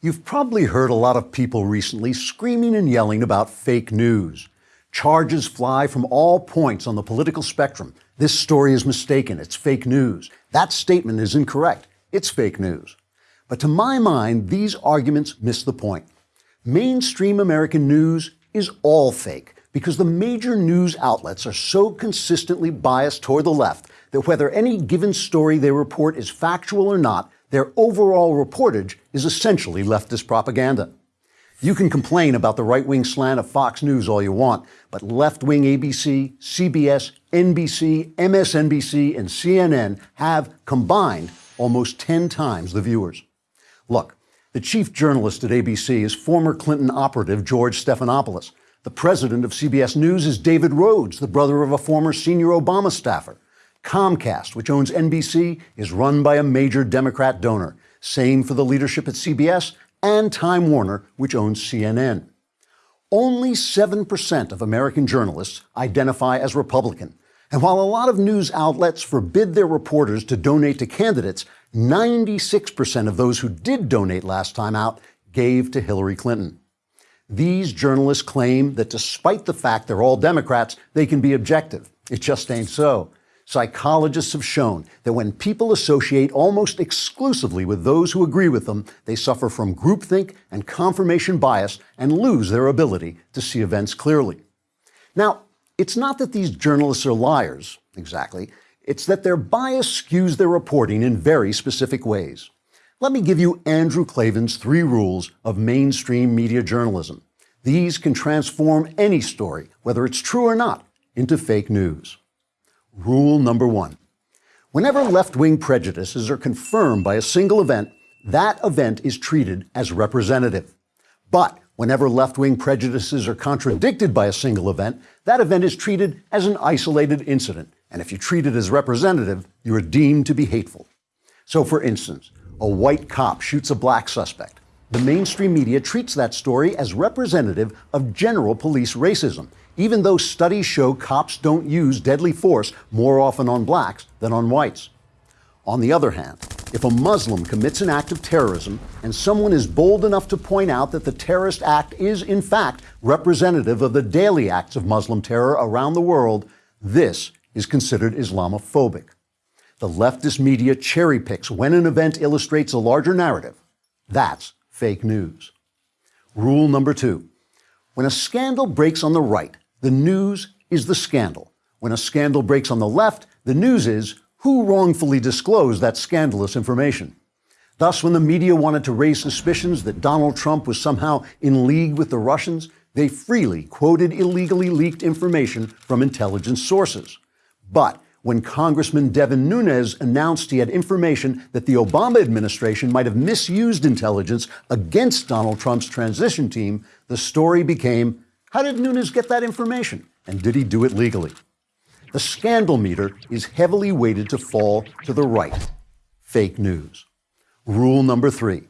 You've probably heard a lot of people recently screaming and yelling about fake news. Charges fly from all points on the political spectrum. This story is mistaken. It's fake news. That statement is incorrect. It's fake news. But to my mind, these arguments miss the point. Mainstream American news is all fake because the major news outlets are so consistently biased toward the left that whether any given story they report is factual or not, their overall reportage is essentially leftist propaganda. You can complain about the right wing slant of Fox News all you want, but left wing ABC, CBS, NBC, MSNBC, and CNN have combined almost 10 times the viewers. Look, the chief journalist at ABC is former Clinton operative George Stephanopoulos. The president of CBS News is David Rhodes, the brother of a former senior Obama staffer. Comcast, which owns NBC, is run by a major Democrat donor. Same for the leadership at CBS and Time Warner, which owns CNN. Only 7% of American journalists identify as Republican. And while a lot of news outlets forbid their reporters to donate to candidates, 96% of those who did donate last time out gave to Hillary Clinton. These journalists claim that despite the fact they're all Democrats, they can be objective. It just ain't so. Psychologists have shown that when people associate almost exclusively with those who agree with them, they suffer from groupthink and confirmation bias and lose their ability to see events clearly. Now, it's not that these journalists are liars, exactly. It's that their bias skews their reporting in very specific ways. Let me give you Andrew Klavan's three rules of mainstream media journalism. These can transform any story, whether it's true or not, into fake news. Rule number one. Whenever left-wing prejudices are confirmed by a single event, that event is treated as representative. But whenever left-wing prejudices are contradicted by a single event, that event is treated as an isolated incident. And if you treat it as representative, you are deemed to be hateful. So for instance, a white cop shoots a black suspect. The mainstream media treats that story as representative of general police racism even though studies show cops don't use deadly force more often on blacks than on whites. On the other hand, if a Muslim commits an act of terrorism and someone is bold enough to point out that the terrorist act is in fact representative of the daily acts of Muslim terror around the world, this is considered Islamophobic. The leftist media cherry picks when an event illustrates a larger narrative. That's fake news. Rule number two. When a scandal breaks on the right, the news is the scandal. When a scandal breaks on the left, the news is who wrongfully disclosed that scandalous information. Thus, when the media wanted to raise suspicions that Donald Trump was somehow in league with the Russians, they freely quoted illegally leaked information from intelligence sources. But when Congressman Devin Nunes announced he had information that the Obama administration might have misused intelligence against Donald Trump's transition team, the story became how did Nunes get that information? And did he do it legally? The scandal meter is heavily weighted to fall to the right. Fake news. Rule number three.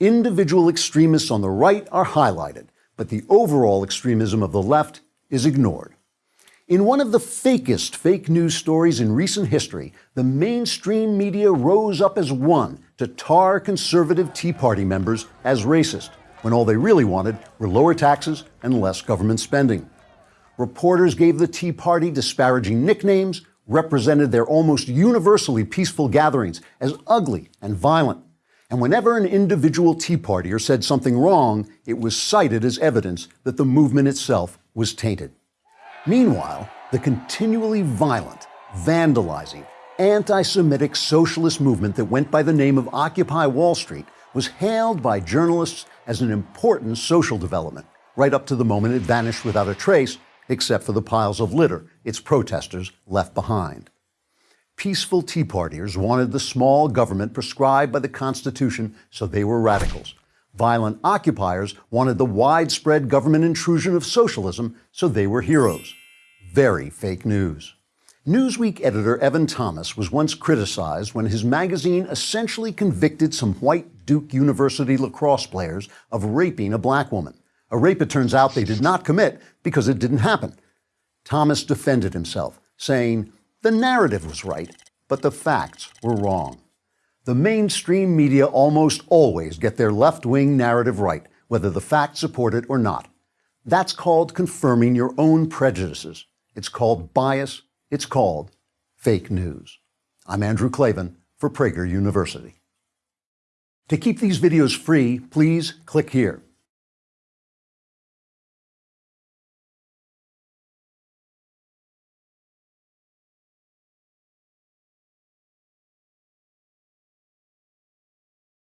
Individual extremists on the right are highlighted, but the overall extremism of the left is ignored. In one of the fakest fake news stories in recent history, the mainstream media rose up as one to tar conservative Tea Party members as racist when all they really wanted were lower taxes and less government spending. Reporters gave the Tea Party disparaging nicknames, represented their almost universally peaceful gatherings as ugly and violent. And whenever an individual Tea Partier said something wrong, it was cited as evidence that the movement itself was tainted. Meanwhile, the continually violent, vandalizing, anti-Semitic socialist movement that went by the name of Occupy Wall Street was hailed by journalists as an important social development, right up to the moment it vanished without a trace, except for the piles of litter its protesters left behind. Peaceful Tea Partiers wanted the small government prescribed by the Constitution, so they were radicals. Violent occupiers wanted the widespread government intrusion of socialism, so they were heroes. Very fake news. Newsweek editor Evan Thomas was once criticized when his magazine essentially convicted some white Duke University lacrosse players of raping a black woman. A rape it turns out they did not commit because it didn't happen. Thomas defended himself, saying, the narrative was right, but the facts were wrong. The mainstream media almost always get their left wing narrative right, whether the facts support it or not. That's called confirming your own prejudices. It's called bias. It's called fake news. I'm Andrew Klavan for Prager University. To keep these videos free, please click here.